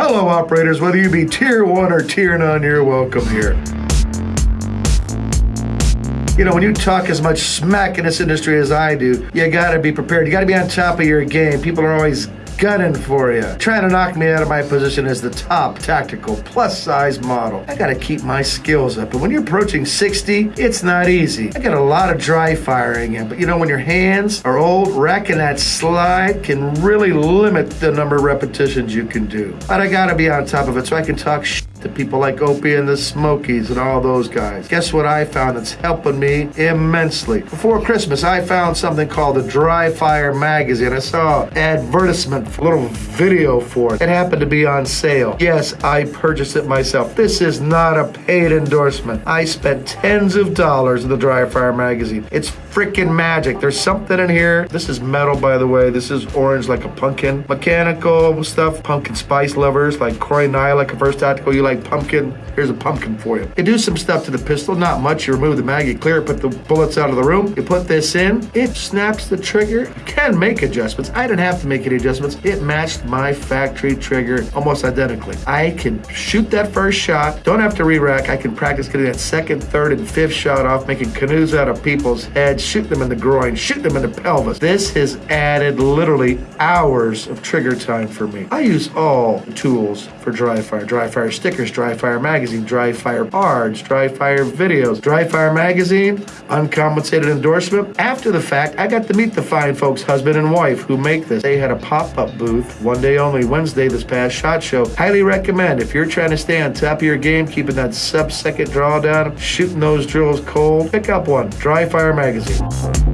Hello, operators. Whether you be tier one or tier none, you're welcome here. You know, when you talk as much smack in this industry as I do, you gotta be prepared. You gotta be on top of your game. People are always gunning for you, trying to knock me out of my position as the top tactical plus size model. I gotta keep my skills up, but when you're approaching 60, it's not easy. I got a lot of dry firing in, but you know, when your hands are old, racking that slide can really limit the number of repetitions you can do. But I gotta be on top of it so I can talk shit to people like Opie and the Smokies and all those guys. Guess what I found that's helping me immensely? Before Christmas, I found something called the Dry Fire magazine. I saw an advertisement, a little video for it. It happened to be on sale. Yes, I purchased it myself. This is not a paid endorsement. I spent tens of dollars in the Dry Fire magazine. It's freaking magic. There's something in here. This is metal, by the way. This is orange like a pumpkin. Mechanical stuff, pumpkin spice lovers like Corey Nye, like a first tactical. You like pumpkin? Here's a pumpkin for you. You do some stuff to the pistol, not much. You remove the mag, you clear it, put the bullets out of the room. You put this in, it snaps the trigger. You can make adjustments. I didn't have to make any adjustments. It matched my factory trigger almost identically. I can shoot that first shot, don't have to re-rack. I can practice getting that second, third, and fifth shot off, making canoes out of people's heads, shoot them in the groin, shoot them in the pelvis. This has added literally hours of trigger time for me. I use all the tools for dry fire. Dry fire dry fire magazine, dry fire cards, dry fire videos, dry fire magazine, uncompensated endorsement. After the fact, I got to meet the fine folks, husband and wife, who make this. They had a pop-up booth one day only, Wednesday, this past SHOT Show. Highly recommend if you're trying to stay on top of your game, keeping that sub-second drawdown, shooting those drills cold, pick up one, Dry Fire Magazine.